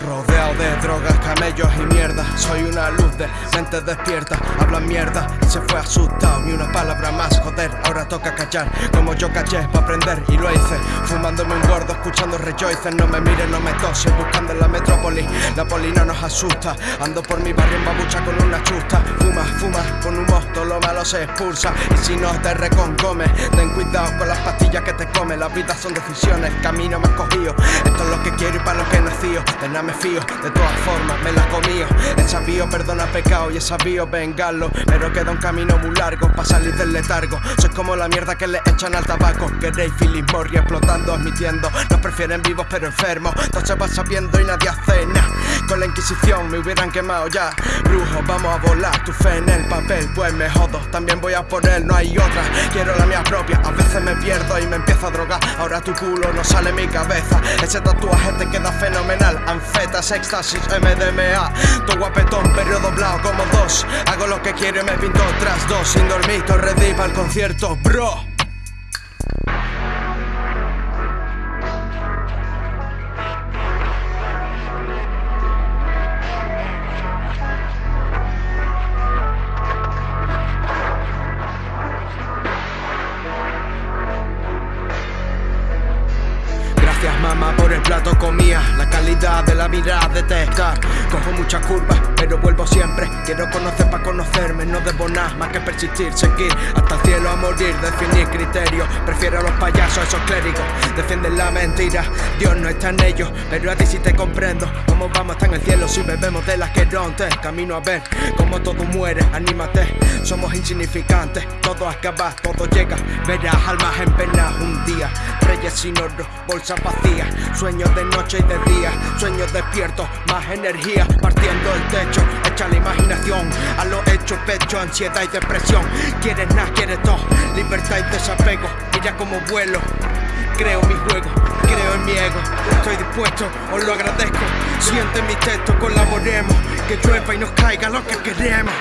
Rodeado de drogas, camellos y mierda. Soy una luz de mente despierta. Hablan mierda y se fue asustado. Ni una palabra más, joder, ahora toca callar. Como yo caché para aprender y lo hice. Fumándome un gordo, escuchando rejoices No me miren, no me tosen, buscando en la metrópoli. La poli no nos asusta. Ando por mi barrio en babucha con una chusta. Fuma, fuma, con humo, todo lo malo se expulsa. Y si no te reconcome, ten cuidado con las pastillas que te come. Las vidas son decisiones, camino más me fío, de todas formas me la comío. He sabido perdona pecado y he sabido vengarlo Pero queda un camino muy largo para salir del letargo. Soy como la mierda que le echan al tabaco. Queréis Philip Morris explotando, admitiendo Nos prefieren vivos pero enfermos. Todo se va sabiendo y nadie hace nada. Con la Inquisición me hubieran quemado ya. Brujo, vamos a volar, tu fe en el papel Pues me jodo, también voy a por él, no hay otra. Quiero la mía propia, a veces me pierdo y me empiezo a drogar. Ahora tu culo no sale mi cabeza. Ese tatuaje te queda fenomenal Anfetas, éxtasis, MDMA Tu guapetón, pero doblado como dos. Hago lo que quiero y me pinto tras dos. Sin dormir, todo para el concierto, bro mamá por el plato comía. La calidad de la mirada detectar Cojo muchas curvas pero vuelvo siempre. Quiero conocer para conocerme No debo nada más que persistir, seguir Hasta el cielo a morir, definir criterios Prefiero a los payasos, a esos clérigos. Defienden la mentira, Dios no está en ellos. Pero a ti sí te comprendo. Cómo vamos hasta en el cielo si bebemos de las que rontes Camino a ver cómo todo muere, anímate Somos insignificantes, todo acaba, todo llega. Verás almas en pena un día. Reyes sin oro, bolsa vacía Sueños de noche y de día Sueños despiertos, más energía Partiendo el techo, echa la imaginación A lo hecho, pecho, ansiedad y depresión. Quieres nada, quieres todo Libertad y desapego Mira como vuelo. Creo mi juego, creo en mi ego Estoy dispuesto, os lo agradezco. Siente mi texto, colaboremos Que llueva y nos caiga lo que queremos